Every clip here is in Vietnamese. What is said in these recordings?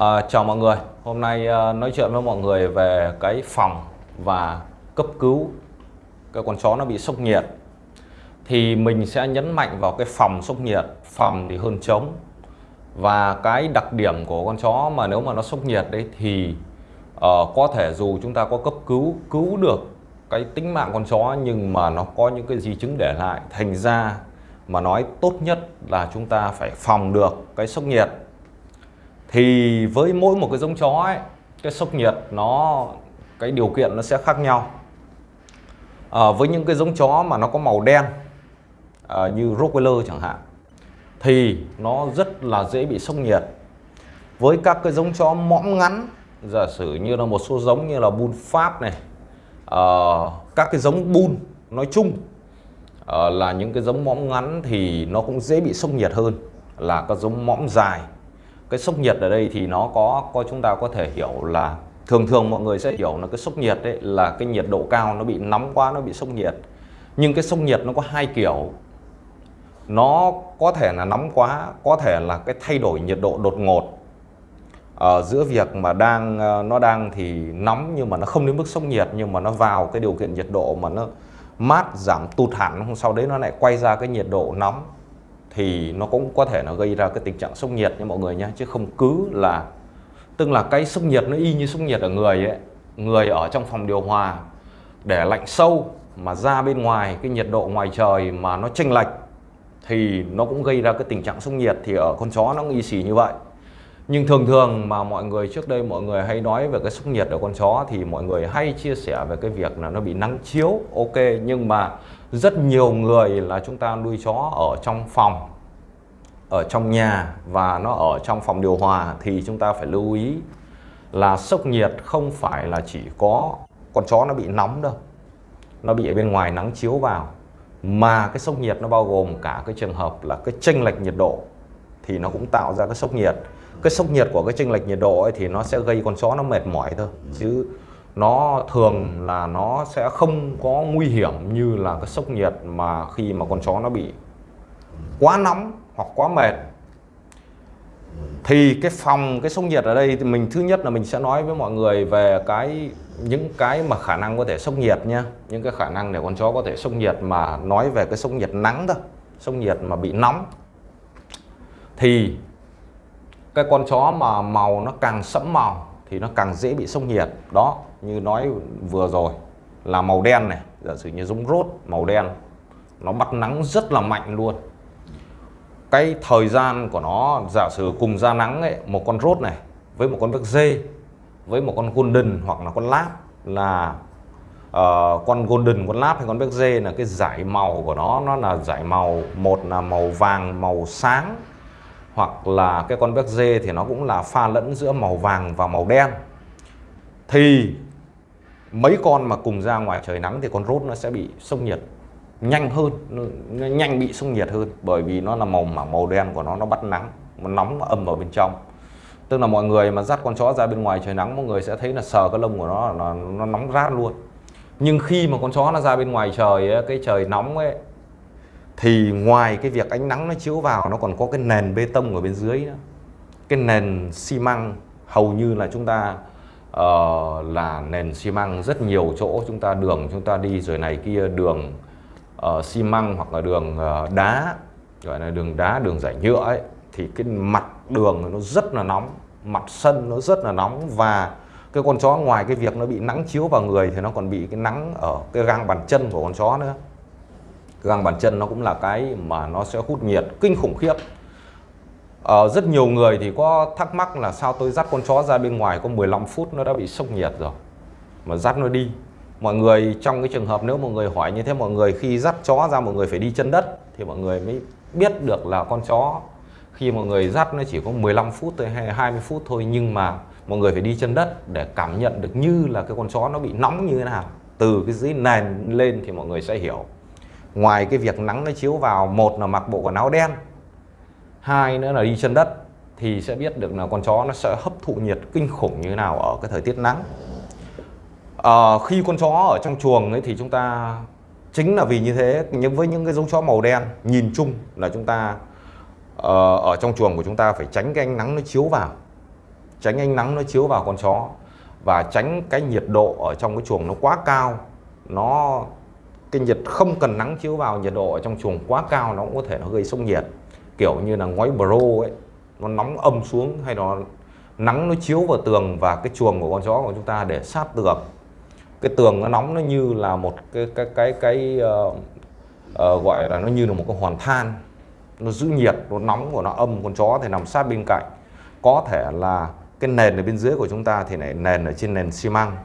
À, chào mọi người, hôm nay à, nói chuyện với mọi người về cái phòng và cấp cứu. Cái con chó nó bị sốc nhiệt. Thì mình sẽ nhấn mạnh vào cái phòng sốc nhiệt, phòng thì hơn chống và cái đặc điểm của con chó mà nếu mà nó sốc nhiệt đấy thì uh, có thể dù chúng ta có cấp cứu cứu được cái tính mạng con chó nhưng mà nó có những cái di chứng để lại thành ra mà nói tốt nhất là chúng ta phải phòng được cái sốc nhiệt thì với mỗi một cái giống chó ấy cái sốc nhiệt nó cái điều kiện nó sẽ khác nhau. À, với những cái giống chó mà nó có màu đen à, như Rottweiler chẳng hạn thì nó rất là dễ bị sốc nhiệt. Với các cái giống chó mõm ngắn giả sử như là một số giống như là Bull Pháp này à, các cái giống Bull nói chung à, là những cái giống mõm ngắn thì nó cũng dễ bị sốc nhiệt hơn là các giống mõm dài cái sốc nhiệt ở đây thì nó có có chúng ta có thể hiểu là thường thường mọi người sẽ hiểu là cái sốc nhiệt đấy là cái nhiệt độ cao nó bị nóng quá, nó bị sốc nhiệt. Nhưng cái sốc nhiệt nó có hai kiểu. Nó có thể là nóng quá, có thể là cái thay đổi nhiệt độ đột ngột. Ở giữa việc mà đang ờ, nó đang thì nóng nhưng mà nó không đến mức sốc nhiệt, nhưng mà nó vào cái điều kiện nhiệt độ mà nó mát, giảm tụt hẳn sau đấy nó lại quay ra cái nhiệt độ nóng thì nó cũng có thể nó gây ra cái tình trạng sốc nhiệt nha mọi người nhé chứ không cứ là, tức là cái sốc nhiệt nó y như sốc nhiệt ở người ấy, người ở trong phòng điều hòa, để lạnh sâu mà ra bên ngoài, cái nhiệt độ ngoài trời mà nó chênh lệch thì nó cũng gây ra cái tình trạng sốc nhiệt thì ở con chó nó cũng y xì như vậy. Nhưng thường thường mà mọi người trước đây mọi người hay nói về cái sốc nhiệt ở con chó thì mọi người hay chia sẻ về cái việc là nó bị nắng chiếu, ok, nhưng mà rất nhiều người là chúng ta nuôi chó ở trong phòng, ở trong nhà và nó ở trong phòng điều hòa thì chúng ta phải lưu ý là sốc nhiệt không phải là chỉ có con chó nó bị nóng đâu, nó bị ở bên ngoài nắng chiếu vào, mà cái sốc nhiệt nó bao gồm cả cái trường hợp là cái chênh lệch nhiệt độ thì nó cũng tạo ra cái sốc nhiệt. Cái sốc nhiệt của cái chênh lệch nhiệt độ ấy thì nó sẽ gây con chó nó mệt mỏi thôi, chứ nó thường là nó sẽ không có nguy hiểm như là cái sốc nhiệt mà khi mà con chó nó bị quá nóng hoặc quá mệt. Thì cái phòng, cái sốc nhiệt ở đây thì mình, thứ nhất là mình sẽ nói với mọi người về cái, những cái mà khả năng có thể sốc nhiệt nha những cái khả năng để con chó có thể sốc nhiệt mà nói về cái sốc nhiệt nắng thôi, sốc nhiệt mà bị nóng. Thì cái con chó mà màu nó càng sẫm màu thì nó càng dễ bị sốc nhiệt. Đó như nói vừa rồi là màu đen này giả sử như giống rốt màu đen nó bắt nắng rất là mạnh luôn. Cái thời gian của nó giả sử cùng ra nắng ấy một con rốt này với một con vec dê với một con golden hoặc là con láp là uh, con golden con láp hay con vec dê là cái giải màu của nó nó là giải màu một là màu vàng màu sáng hoặc là cái con vec dê thì nó cũng là pha lẫn giữa màu vàng và màu đen. Thì mấy con mà cùng ra ngoài trời nắng thì con rốt nó sẽ bị sốc nhiệt. Nhanh hơn nhanh bị sốc nhiệt hơn bởi vì nó là màu mảng màu đen của nó nó bắt nắng nó nóng âm vào bên trong. Tức là mọi người mà dắt con chó ra bên ngoài trời nắng mọi người sẽ thấy là sờ cái lông của nó là nó nóng rát luôn. Nhưng khi mà con chó nó ra bên ngoài trời ấy, cái trời nóng ấy thì ngoài cái việc ánh nắng nó chiếu vào nó còn có cái nền bê tông ở bên dưới nữa. Cái nền xi măng hầu như là chúng ta uh, là nền xi măng rất nhiều chỗ. Chúng ta đường chúng ta đi rồi này kia đường uh, xi măng hoặc là đường uh, đá gọi là đường đá đường giải nhựa ấy thì cái mặt đường nó rất là nóng mặt sân nó rất là nóng và cái con chó ngoài cái việc nó bị nắng chiếu vào người thì nó còn bị cái nắng ở cái gang bàn chân của con chó nữa. Gang bàn chân nó cũng là cái mà nó sẽ hút nhiệt kinh khủng khiếp ờ, rất nhiều người thì có thắc mắc là sao tôi dắt con chó ra bên ngoài có 15 phút nó đã bị sốc nhiệt rồi. Mà dắt nó đi. Mọi người trong cái trường hợp nếu mọi người hỏi như thế mọi người khi dắt chó ra mọi người phải đi chân đất thì mọi người mới biết được là con chó khi mọi người dắt nó chỉ có 15 phút tới hay 20 phút thôi nhưng mà mọi người phải đi chân đất để cảm nhận được như là cái con chó nó bị nóng như thế nào. Từ cái dưới nền lên thì mọi người sẽ hiểu. Ngoài cái việc nắng nó chiếu vào một là mặc bộ quần áo đen hai nữa là đi chân đất thì sẽ biết được là con chó nó sẽ hấp thụ nhiệt kinh khủng như thế nào ở cái thời tiết nắng. À, khi con chó ở trong chuồng ấy thì chúng ta chính là vì như thế nhưng với những cái giống chó màu đen nhìn chung là chúng ta uh, ở trong chuồng của chúng ta phải tránh cái ánh nắng nó chiếu vào tránh ánh nắng nó chiếu vào con chó và tránh cái nhiệt độ ở trong cái chuồng nó quá cao. Nó cái nhiệt không cần nắng chiếu vào nhiệt độ ở trong chuồng quá cao nó cũng có thể nó gây sốc nhiệt kiểu như là ngói bro ấy nó nóng âm xuống hay nó nắng nó chiếu vào tường và cái chuồng của con chó của chúng ta để sát tường. Cái tường nó nóng nó như là một cái cái cái cái uh, uh, gọi là nó như là một cái hoàn than. Nó giữ nhiệt nó nóng của nó âm con chó thì nằm sát bên cạnh. Có thể là cái nền ở bên dưới của chúng ta thì lại nền ở trên nền xi măng.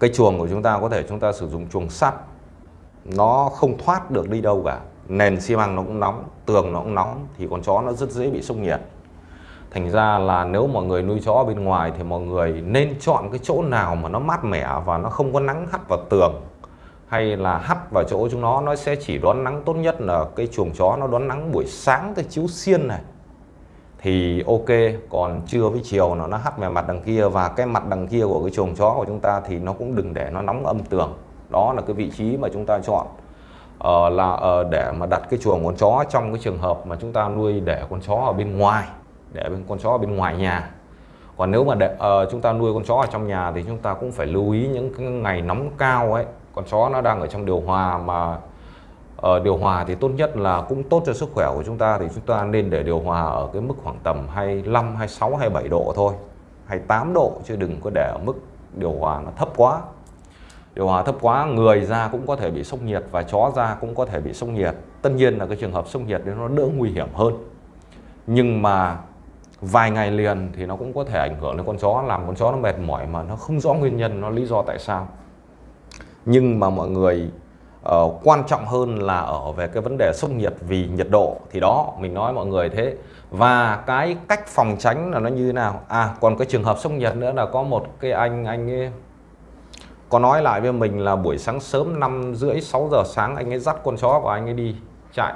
Cái chuồng của chúng ta có thể chúng ta sử dụng chuồng sắt. Nó không thoát được đi đâu cả nền xi măng nó cũng nóng, tường nó cũng nóng, thì con chó nó rất dễ bị sốc nhiệt. Thành ra là nếu mọi người nuôi chó bên ngoài thì mọi người nên chọn cái chỗ nào mà nó mát mẻ và nó không có nắng hắt vào tường, hay là hắt vào chỗ chúng nó nó sẽ chỉ đón nắng tốt nhất là cái chuồng chó nó đón nắng buổi sáng cái chiếu xiên này. Thì ok, còn trưa với chiều nó nó hắt về mặt đằng kia và cái mặt đằng kia của cái chuồng chó của chúng ta thì nó cũng đừng để nó nóng âm tường. Đó là cái vị trí mà chúng ta chọn uh, là uh, để mà đặt cái chuồng con chó trong cái trường hợp mà chúng ta nuôi để con chó ở bên ngoài để bên con chó ở bên ngoài nhà. Còn nếu mà để, uh, chúng ta nuôi con chó ở trong nhà thì chúng ta cũng phải lưu ý những cái ngày nóng cao ấy. Con chó nó đang ở trong điều hòa mà uh, điều hòa thì tốt nhất là cũng tốt cho sức khỏe của chúng ta thì chúng ta nên để điều hòa ở cái mức khoảng tầm 25, 26, 27 độ thôi. 28 độ chứ đừng có để ở mức điều hòa nó thấp quá điều hòa thấp quá người ra cũng có thể bị sốc nhiệt và chó ra cũng có thể bị sốc nhiệt. Tất nhiên là cái trường hợp sốc nhiệt thì nó đỡ nguy hiểm hơn. Nhưng mà vài ngày liền thì nó cũng có thể ảnh hưởng đến con chó làm con chó nó mệt mỏi mà nó không rõ nguyên nhân nó lý do tại sao. Nhưng mà mọi người uh, quan trọng hơn là ở về cái vấn đề sốc nhiệt vì nhiệt độ. Thì đó mình nói mọi người thế. Và cái cách phòng tránh là nó như thế nào? À còn cái trường hợp sốc nhiệt nữa là có một cái anh anh ấy có nói lại với mình là buổi sáng sớm năm rưỡi 6 giờ sáng anh ấy dắt con chó của anh ấy đi chạy.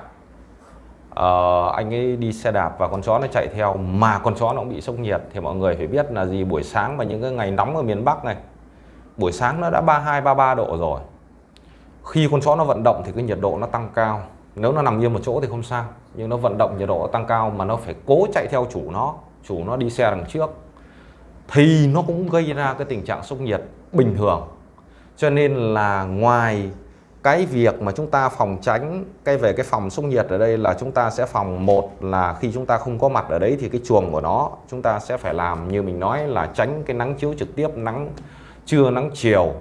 Uh, anh ấy đi xe đạp và con chó nó chạy theo mà con chó nó cũng bị sốc nhiệt. Thì mọi người phải biết là gì buổi sáng và những cái ngày nóng ở miền Bắc này buổi sáng nó đã 32 33 độ rồi. Khi con chó nó vận động thì cái nhiệt độ nó tăng cao. Nếu nó nằm yên một chỗ thì không sao nhưng nó vận động nhiệt độ tăng cao mà nó phải cố chạy theo chủ nó chủ nó đi xe đằng trước thì nó cũng gây ra cái tình trạng sốc nhiệt bình thường cho nên là ngoài cái việc mà chúng ta phòng tránh cái về cái phòng sốc nhiệt ở đây là chúng ta sẽ phòng một là khi chúng ta không có mặt ở đấy thì cái chuồng của nó, chúng ta sẽ phải làm như mình nói là tránh cái nắng chiếu trực tiếp, nắng trưa, nắng chiều.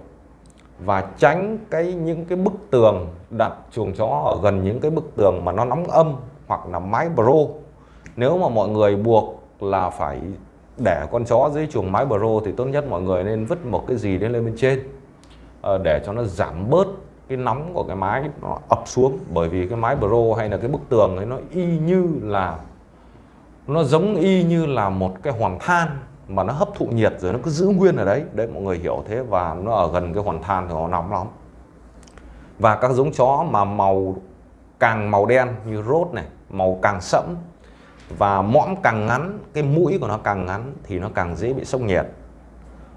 Và tránh cái những cái bức tường đặt chuồng chó ở gần những cái bức tường mà nó nóng âm hoặc là mái bro. Nếu mà mọi người buộc là phải để con chó dưới chuồng mái bro thì tốt nhất mọi người nên vứt một cái gì lên lên bên trên. Ờ, để cho nó giảm bớt cái nóng của cái mái nó ập xuống. Bởi vì cái mái bro hay là cái bức tường ấy, nó y như là, nó giống y như là một cái hoàn than mà nó hấp thụ nhiệt rồi nó cứ giữ nguyên ở đấy. Đấy, mọi người hiểu thế và nó ở gần cái hoàn than thì nó nóng lắm. Và các giống chó mà màu, càng màu đen như rốt này, màu càng sẫm và mõm càng ngắn, cái mũi của nó càng ngắn thì nó càng dễ bị sốc nhiệt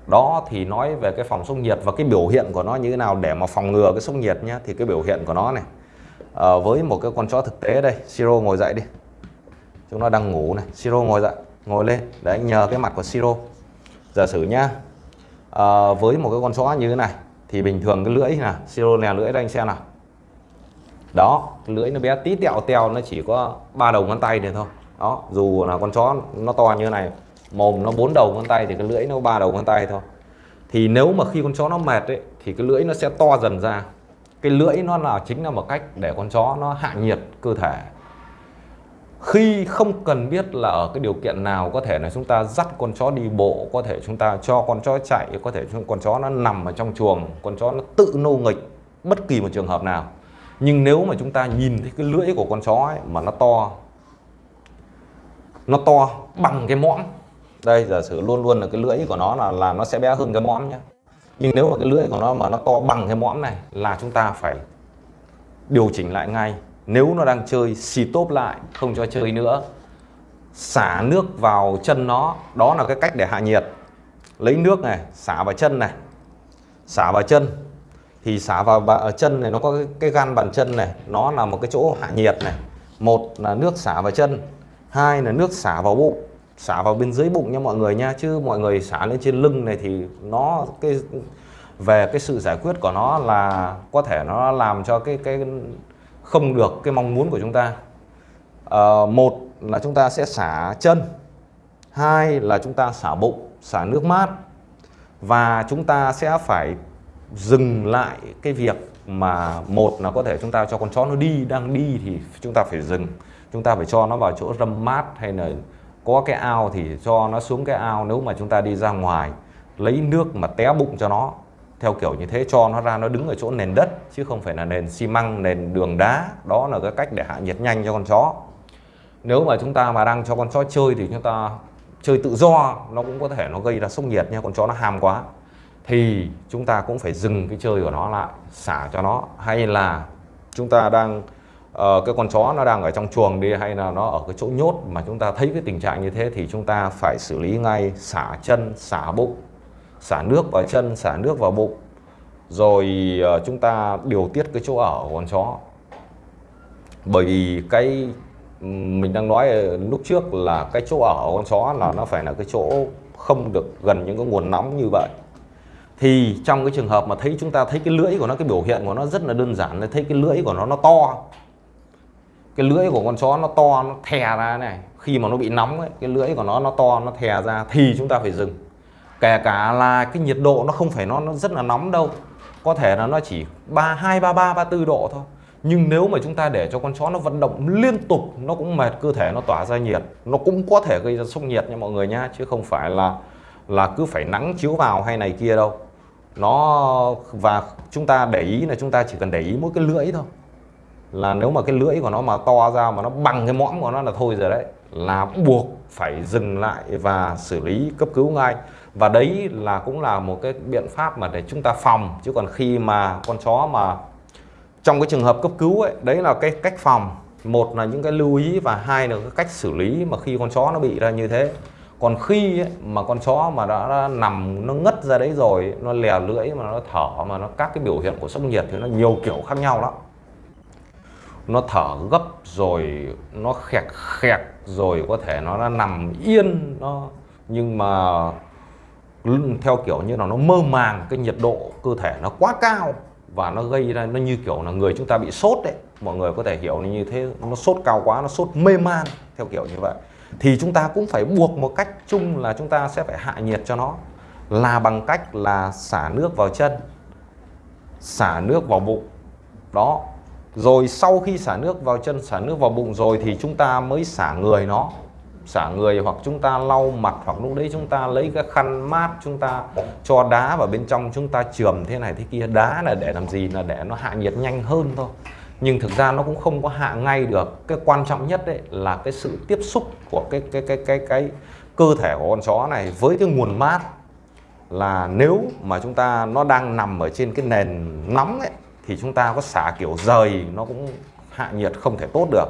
đó thì nói về cái phòng sốc nhiệt và cái biểu hiện của nó như thế nào để mà phòng ngừa cái sốc nhiệt nhé thì cái biểu hiện của nó này. À, với một cái con chó thực tế đây siro ngồi dậy đi. Chúng nó đang ngủ này siro ngồi dậy ngồi lên. Để anh nhờ cái mặt của siro. Giả sử nhá à, với một cái con chó như thế này thì bình thường cái lưỡi là siro nè lưỡi đây anh xem nào. Đó lưỡi nó bé tí tẹo teo nó chỉ có ba đầu ngón tay này thôi. Đó dù là con chó nó to như thế này mồm nó bốn đầu ngón tay thì cái lưỡi nó ba đầu ngón tay thôi. Thì nếu mà khi con chó nó mệt ấy, thì cái lưỡi nó sẽ to dần ra. Cái lưỡi nó là chính là một cách để con chó nó hạ nhiệt cơ thể. Khi không cần biết là ở cái điều kiện nào có thể là chúng ta dắt con chó đi bộ có thể chúng ta cho con chó chạy có thể con chó nó nằm ở trong chuồng con chó nó tự nô nghịch bất kỳ một trường hợp nào. Nhưng nếu mà chúng ta nhìn thấy cái lưỡi của con chó ấy, mà nó to nó to bằng cái mõm đây giả sử luôn luôn là cái lưỡi của nó là là nó sẽ bé hơn cái mõm nhé nhưng nếu mà cái lưỡi của nó mà nó to bằng cái mõm này là chúng ta phải điều chỉnh lại ngay. Nếu nó đang chơi xì tốp lại không cho chơi nữa xả nước vào chân nó. Đó là cái cách để hạ nhiệt. Lấy nước này xả vào chân này. Xả vào chân. Thì xả vào ở chân này nó có cái, cái gan bàn chân này. Nó là một cái chỗ hạ nhiệt này. Một là nước xả vào chân. Hai là nước xả vào bụng xả vào bên dưới bụng nha mọi người nha chứ mọi người xả lên trên lưng này thì nó cái về cái sự giải quyết của nó là có thể nó làm cho cái cái không được cái mong muốn của chúng ta. À, một là chúng ta sẽ xả chân hai là chúng ta xả bụng xả nước mát và chúng ta sẽ phải dừng lại cái việc mà một là có thể chúng ta cho con chó nó đi đang đi thì chúng ta phải dừng chúng ta phải cho nó vào chỗ râm mát hay là có cái ao thì cho nó xuống cái ao, nếu mà chúng ta đi ra ngoài, lấy nước mà té bụng cho nó, theo kiểu như thế, cho nó ra, nó đứng ở chỗ nền đất, chứ không phải là nền xi măng, nền đường đá. Đó là cái cách để hạ nhiệt nhanh cho con chó. Nếu mà chúng ta mà đang cho con chó chơi thì chúng ta chơi tự do, nó cũng có thể nó gây ra sốc nhiệt nha con chó nó ham quá. Thì chúng ta cũng phải dừng cái chơi của nó lại, xả cho nó. Hay là chúng ta đang Ờ, cái con chó nó đang ở trong chuồng đi hay là nó ở cái chỗ nhốt mà chúng ta thấy cái tình trạng như thế thì chúng ta phải xử lý ngay, xả chân, xả bụng, xả nước vào chân, xả nước vào bụng. Rồi ờ, chúng ta điều tiết cái chỗ ở của con chó. Bởi vì cái mình đang nói lúc trước là cái chỗ ở của con chó là nó phải là cái chỗ không được gần những cái nguồn nóng như vậy. Thì trong cái trường hợp mà thấy chúng ta thấy cái lưỡi của nó, cái biểu hiện của nó rất là đơn giản là thấy cái lưỡi của nó nó to cái lưỡi của con chó nó to nó thè ra này. Khi mà nó bị nóng ấy, cái lưỡi của nó nó to nó thè ra thì chúng ta phải dừng. Kể cả là cái nhiệt độ nó không phải nó nó rất là nóng đâu. Có thể là nó chỉ ba hai ba ba ba bốn độ thôi. Nhưng nếu mà chúng ta để cho con chó nó vận động liên tục nó cũng mệt cơ thể nó tỏa ra nhiệt. Nó cũng có thể gây ra sốc nhiệt nha mọi người nhá chứ không phải là là cứ phải nắng chiếu vào hay này kia đâu. Nó và chúng ta để ý là chúng ta chỉ cần để ý mỗi cái lưỡi thôi là nếu mà cái lưỡi của nó mà to ra mà nó bằng cái mõm của nó là thôi rồi đấy. Là buộc phải dừng lại và xử lý cấp cứu ngay. Và đấy là cũng là một cái biện pháp mà để chúng ta phòng. Chứ còn khi mà con chó mà trong cái trường hợp cấp cứu ấy đấy là cái cách phòng. Một là những cái lưu ý và hai là cái cách xử lý mà khi con chó nó bị ra như thế. Còn khi ấy, mà con chó mà đã, đã nằm nó ngất ra đấy rồi nó lè lưỡi mà nó thở mà nó các cái biểu hiện của sốc nhiệt thì nó nhiều kiểu khác nhau lắm nó thở gấp rồi, nó khẹt khẹt rồi, có thể nó đã nằm yên nó nhưng mà theo kiểu như là nó mơ màng, cái nhiệt độ cơ thể nó quá cao và nó gây ra, nó như kiểu là người chúng ta bị sốt đấy. Mọi người có thể hiểu như thế, nó sốt cao quá, nó sốt mê man, theo kiểu như vậy. Thì chúng ta cũng phải buộc một cách chung là chúng ta sẽ phải hạ nhiệt cho nó. Là bằng cách là xả nước vào chân, xả nước vào bụng. Đó rồi sau khi xả nước vào chân, xả nước vào bụng rồi thì chúng ta mới xả người nó. Xả người hoặc chúng ta lau mặt hoặc lúc đấy chúng ta lấy cái khăn mát chúng ta cho đá vào bên trong, chúng ta chườm thế này thế kia. Đá là để làm gì? Là để nó hạ nhiệt nhanh hơn thôi. Nhưng thực ra nó cũng không có hạ ngay được. Cái quan trọng nhất đấy là cái sự tiếp xúc của cái cái cái cái cái cơ thể của con chó này với cái nguồn mát. Là nếu mà chúng ta, nó đang nằm ở trên cái nền nóng ấy thì chúng ta có xả kiểu rời nó cũng hạ nhiệt không thể tốt được.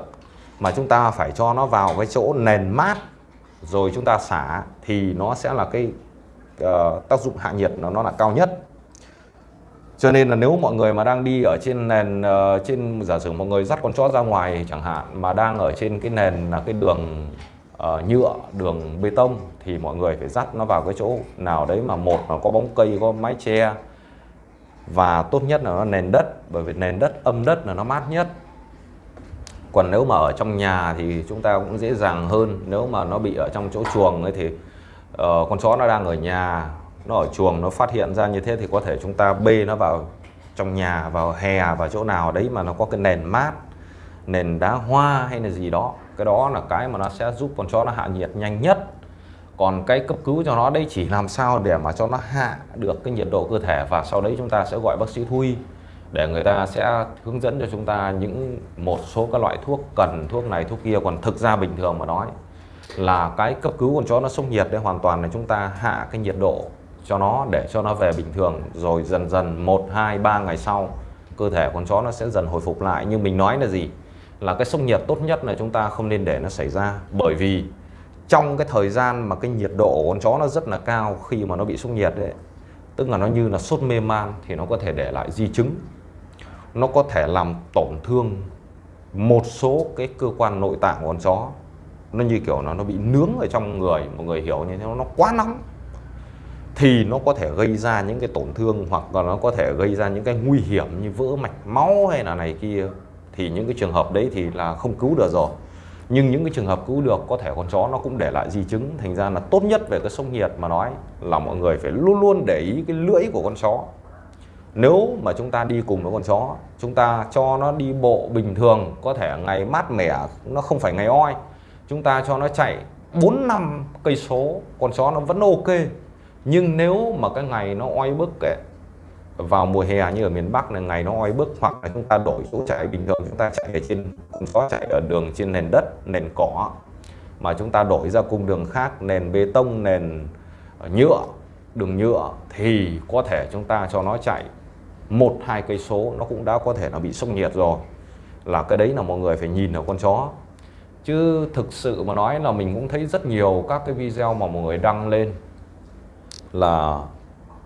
Mà chúng ta phải cho nó vào cái chỗ nền mát rồi chúng ta xả thì nó sẽ là cái uh, tác dụng hạ nhiệt nó nó là cao nhất. Cho nên là nếu mọi người mà đang đi ở trên nền uh, trên giả sử mọi người dắt con chó ra ngoài chẳng hạn mà đang ở trên cái nền là cái đường uh, nhựa đường bê tông thì mọi người phải dắt nó vào cái chỗ nào đấy mà một là có bóng cây có mái che và tốt nhất là nó nền đất bởi vì nền đất âm đất là nó mát nhất. Còn nếu mà ở trong nhà thì chúng ta cũng dễ dàng hơn. Nếu mà nó bị ở trong chỗ chuồng ấy thì uh, con chó nó đang ở nhà nó ở chuồng nó phát hiện ra như thế thì có thể chúng ta bê nó vào trong nhà vào hè vào chỗ nào đấy mà nó có cái nền mát nền đá hoa hay là gì đó. Cái đó là cái mà nó sẽ giúp con chó nó hạ nhiệt nhanh nhất còn cái cấp cứu cho nó đây chỉ làm sao để mà cho nó hạ được cái nhiệt độ cơ thể và sau đấy chúng ta sẽ gọi bác sĩ thú y để người ta sẽ hướng dẫn cho chúng ta những một số các loại thuốc cần, thuốc này, thuốc kia. Còn thực ra bình thường mà nói là cái cấp cứu con chó nó sốc nhiệt đấy, hoàn toàn là chúng ta hạ cái nhiệt độ cho nó để cho nó về bình thường. Rồi dần dần 1 2 3 ngày sau, cơ thể con chó nó sẽ dần hồi phục lại. Nhưng mình nói là gì? Là cái sốc nhiệt tốt nhất là chúng ta không nên để nó xảy ra. Bởi vì trong cái thời gian mà cái nhiệt độ của con chó nó rất là cao khi mà nó bị sốc nhiệt đấy tức là nó như là sốt mê man thì nó có thể để lại di chứng. Nó có thể làm tổn thương một số cái cơ quan nội tạng của con chó. Nó như kiểu nó nó bị nướng ở trong người, mọi người hiểu như thế, nó quá nóng. Thì nó có thể gây ra những cái tổn thương hoặc là nó có thể gây ra những cái nguy hiểm như vỡ mạch máu hay là này kia. Thì những cái trường hợp đấy thì là không cứu được rồi nhưng những cái trường hợp cứu được có thể con chó nó cũng để lại di chứng. Thành ra là tốt nhất về cái sốc nhiệt mà nói là mọi người phải luôn luôn để ý cái lưỡi của con chó. Nếu mà chúng ta đi cùng với con chó chúng ta cho nó đi bộ bình thường có thể ngày mát mẻ nó không phải ngày oi. Chúng ta cho nó chạy 4 năm cây số con chó nó vẫn ok. Nhưng nếu mà cái ngày nó oi bức ấy, vào mùa hè như ở miền Bắc là ngày nó oi bức, hoặc là chúng ta đổi chỗ chạy. Bình thường chúng ta chạy ở trên có chạy ở đường trên nền đất, nền cỏ. Mà chúng ta đổi ra cung đường khác, nền bê tông, nền ờ, nhựa, đường nhựa, thì có thể chúng ta cho nó chạy một, hai cây số, nó cũng đã có thể là bị sốc nhiệt rồi. Là cái đấy là mọi người phải nhìn ở con chó. Chứ thực sự mà nói là mình cũng thấy rất nhiều các cái video mà mọi người đăng lên là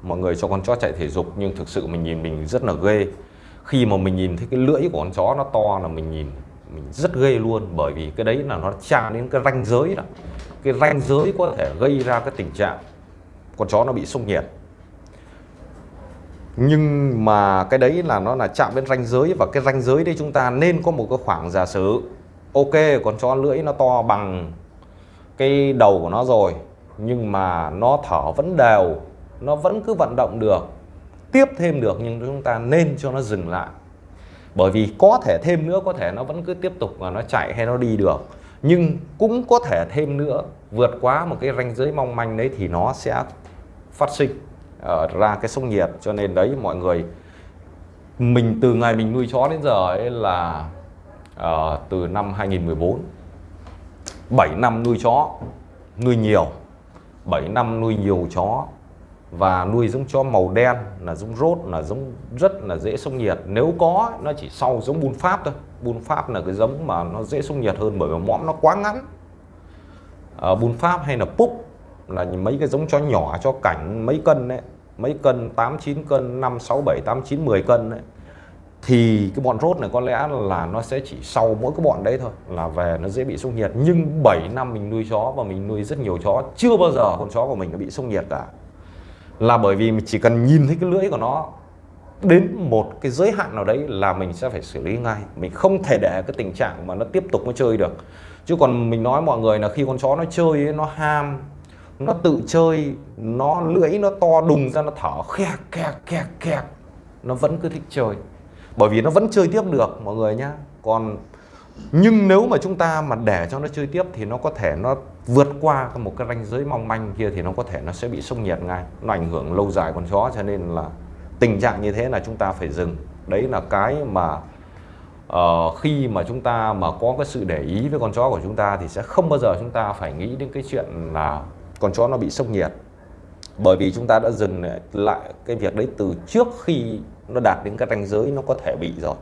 mọi người cho con chó chạy thể dục nhưng thực sự mình nhìn mình rất là ghê. Khi mà mình nhìn thấy cái lưỡi của con chó nó to là mình nhìn, mình rất ghê luôn. Bởi vì cái đấy là nó chạm đến cái ranh giới đó. Cái ranh giới có thể gây ra cái tình trạng con chó nó bị sốc nhiệt. Nhưng mà cái đấy là nó là chạm đến ranh giới và cái ranh giới đấy chúng ta nên có một cái khoảng giả sử, ok, con chó lưỡi nó to bằng cái đầu của nó rồi, nhưng mà nó thở vẫn đều nó vẫn cứ vận động được tiếp thêm được nhưng chúng ta nên cho nó dừng lại. Bởi vì có thể thêm nữa có thể nó vẫn cứ tiếp tục và nó chạy hay nó đi được. Nhưng cũng có thể thêm nữa vượt quá một cái ranh giới mong manh đấy thì nó sẽ phát sinh ở ra cái sốc nhiệt. Cho nên đấy mọi người mình từ ngày mình nuôi chó đến giờ ấy là uh, từ năm 2014 7 năm nuôi chó nuôi nhiều 7 năm nuôi nhiều chó và nuôi giống chó màu đen là giống rốt là giống rất là dễ sông nhiệt. Nếu có nó chỉ sau giống bun pháp thôi. Bun pháp là cái giống mà nó dễ sông nhiệt hơn bởi vì mõm nó quá ngắn. À, bun pháp hay là púc là mấy cái giống chó nhỏ cho cảnh mấy cân đấy mấy cân 8 9 cân 5 6 7 8 9 10 cân đấy thì cái bọn rốt này có lẽ là nó sẽ chỉ sau mỗi cái bọn đấy thôi là về nó dễ bị sông nhiệt. Nhưng 7 năm mình nuôi chó và mình nuôi rất nhiều chó chưa bao giờ con chó của mình nó bị sông nhiệt cả là bởi vì mình chỉ cần nhìn thấy cái lưỡi của nó đến một cái giới hạn nào đấy là mình sẽ phải xử lý ngay. Mình không thể để cái tình trạng mà nó tiếp tục nó chơi được. Chứ còn mình nói mọi người là khi con chó nó chơi ấy, nó ham nó tự chơi nó lưỡi nó to đùng ra nó thở khẹt khẹt khẹt khẹt nó vẫn cứ thích chơi. Bởi vì nó vẫn chơi tiếp được mọi người nhá. Còn nhưng nếu mà chúng ta mà để cho nó chơi tiếp thì nó có thể nó vượt qua một cái ranh giới mong manh kia thì nó có thể nó sẽ bị sốc nhiệt ngay. Nó ảnh hưởng lâu dài con chó cho nên là tình trạng như thế là chúng ta phải dừng. Đấy là cái mà uh, khi mà chúng ta mà có cái sự để ý với con chó của chúng ta thì sẽ không bao giờ chúng ta phải nghĩ đến cái chuyện là con chó nó bị sốc nhiệt. Bởi vì chúng ta đã dừng lại cái việc đấy từ trước khi nó đạt đến cái ranh giới nó có thể bị rồi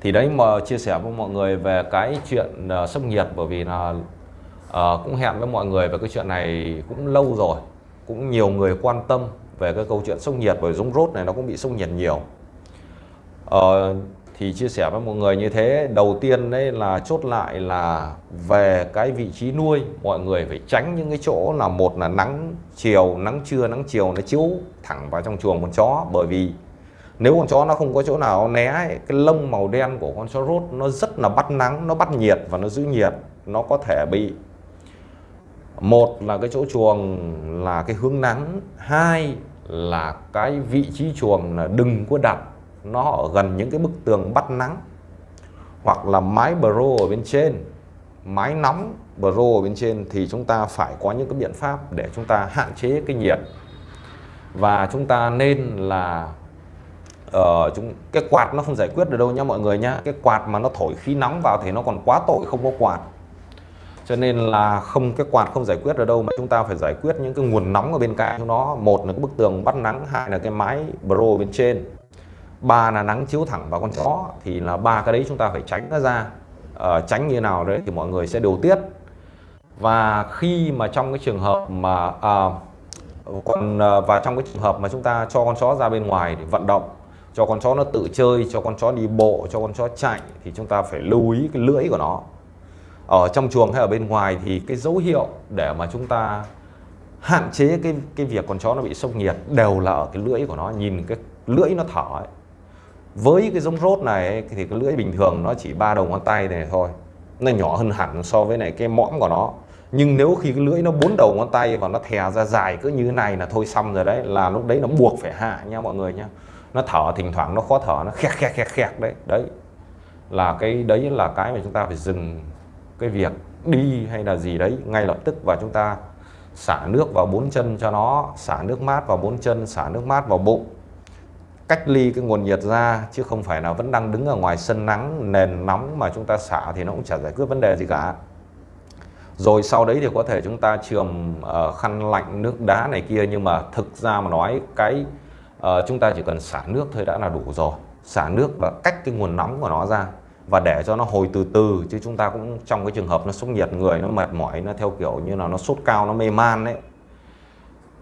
thì đấy mà chia sẻ với mọi người về cái chuyện uh, sốc nhiệt bởi vì là uh, cũng hẹn với mọi người về cái chuyện này cũng lâu rồi. Cũng nhiều người quan tâm về cái câu chuyện sốc nhiệt bởi giống rốt này nó cũng bị sốc nhiệt nhiều. Uh, thì chia sẻ với mọi người như thế đầu tiên đấy là chốt lại là về cái vị trí nuôi mọi người phải tránh những cái chỗ là một là nắng chiều nắng trưa nắng chiều nó chiếu thẳng vào trong chuồng con chó. Bởi vì nếu con chó nó không có chỗ nào né ấy, cái lông màu đen của con chó rốt nó rất là bắt nắng nó bắt nhiệt và nó giữ nhiệt nó có thể bị. Một là cái chỗ chuồng là cái hướng nắng hai là cái vị trí chuồng là đừng có đặt nó ở gần những cái bức tường bắt nắng. Hoặc là mái bro ở bên trên mái nóng bro ở bên trên thì chúng ta phải có những cái biện pháp để chúng ta hạn chế cái nhiệt. Và chúng ta nên là ờ chúng cái quạt nó không giải quyết được đâu nha mọi người nhá. Cái quạt mà nó thổi khí nóng vào thì nó còn quá tội không có quạt. Cho nên là không cái quạt không giải quyết được đâu mà chúng ta phải giải quyết những cái nguồn nóng ở bên cạnh nó. Một là cái bức tường bắt nắng hai là cái mái bro bên trên. Ba là nắng chiếu thẳng vào con chó thì là ba cái đấy chúng ta phải tránh nó ra. Ờ, tránh như nào đấy thì mọi người sẽ điều tiết. Và khi mà trong cái trường hợp mà à, còn à, và trong cái trường hợp mà chúng ta cho con chó ra bên ngoài để vận động cho con chó nó tự chơi cho con chó đi bộ cho con chó chạy thì chúng ta phải lưu ý cái lưỡi của nó ở trong chuồng hay ở bên ngoài thì cái dấu hiệu để mà chúng ta hạn chế cái cái việc con chó nó bị sốc nhiệt đều là ở cái lưỡi của nó nhìn cái lưỡi nó thở ấy. với cái giống rốt này ấy, thì cái lưỡi bình thường nó chỉ ba đầu ngón tay này thôi nó nhỏ hơn hẳn so với này cái mõm của nó nhưng nếu khi cái lưỡi nó bốn đầu ngón tay và nó thè ra dài cứ như thế này là thôi xong rồi đấy là lúc đấy nó buộc phải hạ nha mọi người nha nó thở thỉnh thoảng nó khó thở nó khẹt khẹt khẹt khẹt đấy. Đấy. Là cái đấy là cái mà chúng ta phải dừng cái việc đi hay là gì đấy ngay lập tức và chúng ta xả nước vào bốn chân cho nó xả nước mát vào bốn chân xả nước mát vào bụng. Cách ly cái nguồn nhiệt ra chứ không phải là vẫn đang đứng ở ngoài sân nắng nền nóng mà chúng ta xả thì nó cũng chả giải quyết vấn đề gì cả. Rồi sau đấy thì có thể chúng ta trường uh, ờ, khăn lạnh nước đá này kia nhưng mà thực ra mà nói cái à, chúng ta chỉ cần xả nước thôi đã là đủ rồi. Xả nước và cách cái nguồn nóng của nó ra và để cho nó hồi từ từ chứ chúng ta cũng trong cái trường hợp nó sốc nhiệt người nó mệt mỏi nó theo kiểu như là nó sốt cao nó mê man đấy.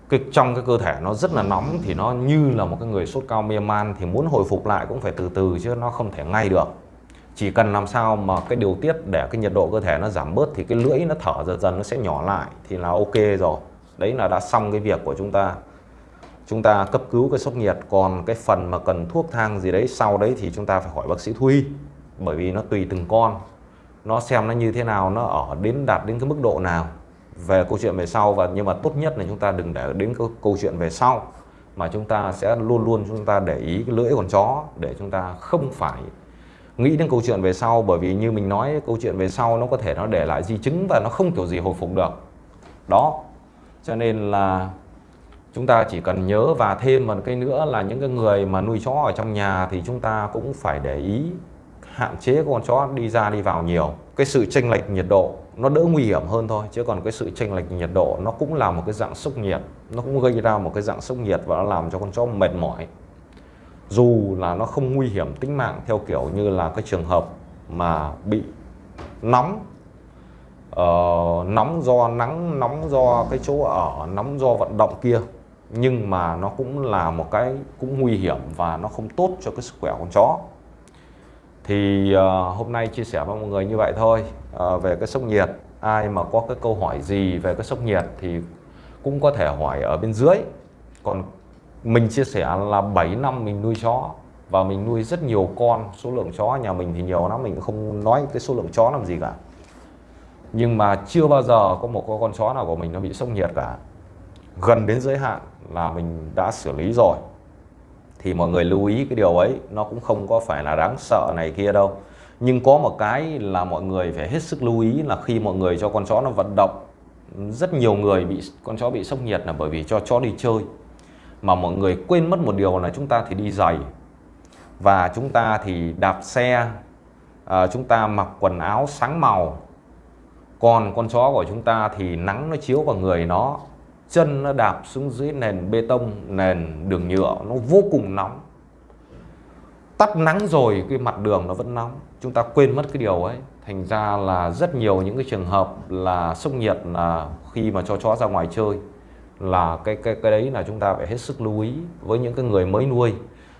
Cái trong cái cơ thể nó rất là nóng thì nó như là một cái người sốt cao mê man thì muốn hồi phục lại cũng phải từ từ chứ nó không thể ngay được. Chỉ cần làm sao mà cái điều tiết để cái nhiệt độ cơ thể nó giảm bớt thì cái lưỡi nó thở dần dần nó sẽ nhỏ lại thì là ok rồi. Đấy là đã xong cái việc của chúng ta chúng ta cấp cứu cái sốc nhiệt, còn cái phần mà cần thuốc thang gì đấy, sau đấy thì chúng ta phải hỏi bác sĩ thú y. Bởi vì nó tùy từng con. Nó xem nó như thế nào, nó ở đến đạt đến cái mức độ nào. Về câu chuyện về sau, và nhưng mà tốt nhất là chúng ta đừng để đến cái câu chuyện về sau, mà chúng ta sẽ luôn luôn chúng ta để ý cái lưỡi con chó, để chúng ta không phải nghĩ đến câu chuyện về sau. Bởi vì như mình nói, câu chuyện về sau nó có thể nó để lại di chứng và nó không kiểu gì hồi phục được. Đó. Cho nên là chúng ta chỉ cần nhớ và thêm một cái nữa là những cái người mà nuôi chó ở trong nhà thì chúng ta cũng phải để ý hạn chế con chó đi ra đi vào nhiều. Cái sự chênh lệch nhiệt độ nó đỡ nguy hiểm hơn thôi chứ còn cái sự chênh lệch nhiệt độ nó cũng là một cái dạng sốc nhiệt. Nó cũng gây ra một cái dạng sốc nhiệt và nó làm cho con chó mệt mỏi. Dù là nó không nguy hiểm tính mạng theo kiểu như là cái trường hợp mà bị nóng uh, nóng do nắng nóng do cái chỗ ở nóng do vận động kia nhưng mà nó cũng là một cái cũng nguy hiểm và nó không tốt cho cái sức khỏe con chó. Thì uh, hôm nay chia sẻ với mọi người như vậy thôi. Uh, về cái sốc nhiệt ai mà có cái câu hỏi gì về cái sốc nhiệt thì cũng có thể hỏi ở bên dưới. Còn mình chia sẻ là 7 năm mình nuôi chó và mình nuôi rất nhiều con số lượng chó nhà mình thì nhiều lắm mình không nói cái số lượng chó làm gì cả. Nhưng mà chưa bao giờ có một con chó nào của mình nó bị sốc nhiệt cả gần đến giới hạn là mình đã xử lý rồi. Thì mọi người lưu ý cái điều ấy nó cũng không có phải là đáng sợ này kia đâu. Nhưng có một cái là mọi người phải hết sức lưu ý là khi mọi người cho con chó nó vận động rất nhiều người bị con chó bị sốc nhiệt là bởi vì cho chó đi chơi. Mà mọi người quên mất một điều là chúng ta thì đi giày. Và chúng ta thì đạp xe à, chúng ta mặc quần áo sáng màu. Còn con chó của chúng ta thì nắng nó chiếu vào người nó chân nó đạp xuống dưới nền bê tông, nền đường nhựa, nó vô cùng nóng. Tắt nắng rồi cái mặt đường nó vẫn nóng. Chúng ta quên mất cái điều ấy. Thành ra là rất nhiều những cái trường hợp là sốc nhiệt là khi mà cho chó ra ngoài chơi là cái cái cái đấy là chúng ta phải hết sức lưu ý với những cái người mới nuôi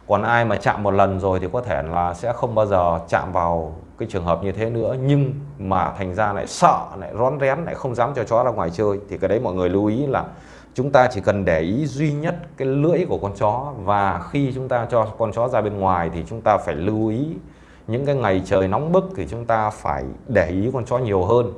còn ai mà chạm một lần rồi thì có thể là sẽ không bao giờ chạm vào cái trường hợp như thế nữa. Nhưng mà thành ra lại sợ, lại rón rén, lại không dám cho chó ra ngoài chơi. Thì cái đấy mọi người lưu ý là chúng ta chỉ cần để ý duy nhất cái lưỡi của con chó. Và khi chúng ta cho con chó ra bên ngoài thì chúng ta phải lưu ý những cái ngày trời nóng bức thì chúng ta phải để ý con chó nhiều hơn.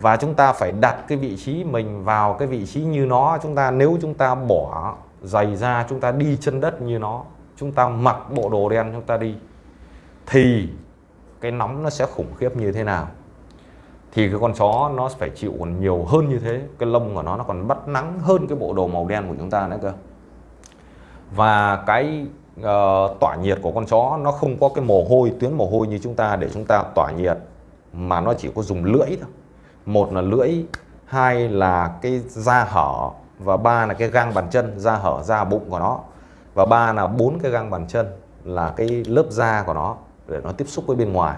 Và chúng ta phải đặt cái vị trí mình vào cái vị trí như nó. Chúng ta, nếu chúng ta bỏ giày ra, chúng ta đi chân đất như nó chúng ta mặc bộ đồ đen chúng ta đi thì cái nóng nó sẽ khủng khiếp như thế nào? Thì cái con chó nó phải chịu còn nhiều hơn như thế cái lông của nó nó còn bắt nắng hơn cái bộ đồ màu đen của chúng ta nữa cơ. Và cái uh, tỏa nhiệt của con chó nó không có cái mồ hôi tuyến mồ hôi như chúng ta để chúng ta tỏa nhiệt mà nó chỉ có dùng lưỡi thôi. Một là lưỡi hai là cái da hở và ba là cái gang bàn chân da hở da bụng của nó và ba là bốn cái gang bàn chân là cái lớp da của nó để nó tiếp xúc với bên ngoài.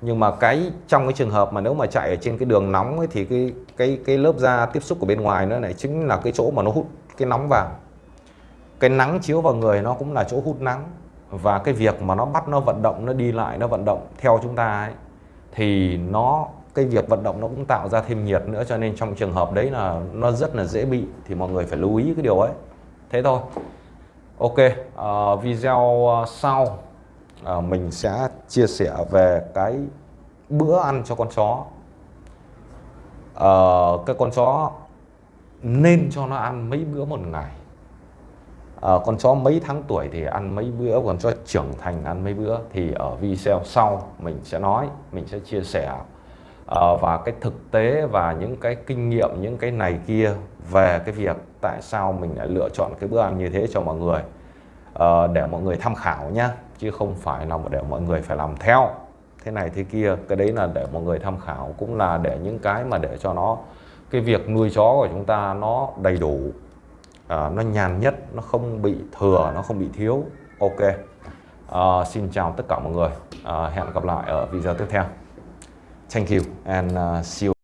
Nhưng mà cái trong cái trường hợp mà nếu mà chạy ở trên cái đường nóng ấy, thì cái cái cái lớp da tiếp xúc của bên ngoài nữa này chính là cái chỗ mà nó hút cái nóng vào. Cái nắng chiếu vào người nó cũng là chỗ hút nắng. Và cái việc mà nó bắt nó vận động nó đi lại nó vận động theo chúng ta ấy thì nó cái việc vận động nó cũng tạo ra thêm nhiệt nữa. Cho nên trong trường hợp đấy là nó rất là dễ bị thì mọi người phải lưu ý cái điều ấy. Thế thôi ok uh, video ờ, sau uh, mình sẽ chia sẻ về cái bữa ăn cho con chó. Uh, cái con chó nên cho nó ăn mấy bữa một ngày. Uh, con chó mấy tháng tuổi thì ăn mấy bữa con chó trưởng thành ăn mấy bữa. Thì ở video sau mình sẽ nói mình sẽ chia sẻ uh, và cái thực tế và những cái kinh nghiệm những cái này kia về cái việc tại sao mình lại lựa chọn cái bữa ăn như thế cho mọi người. À, để mọi người tham khảo nhá chứ không phải là để mọi người phải làm theo. Thế này thế kia cái đấy là để mọi người tham khảo cũng là để những cái mà để cho nó cái việc nuôi chó của chúng ta nó đầy đủ à, nó nhàn nhất nó không bị thừa nó không bị thiếu. Ok. À, xin chào tất cả mọi người. À, hẹn gặp lại ở video tiếp theo. Thank you and uh, see you.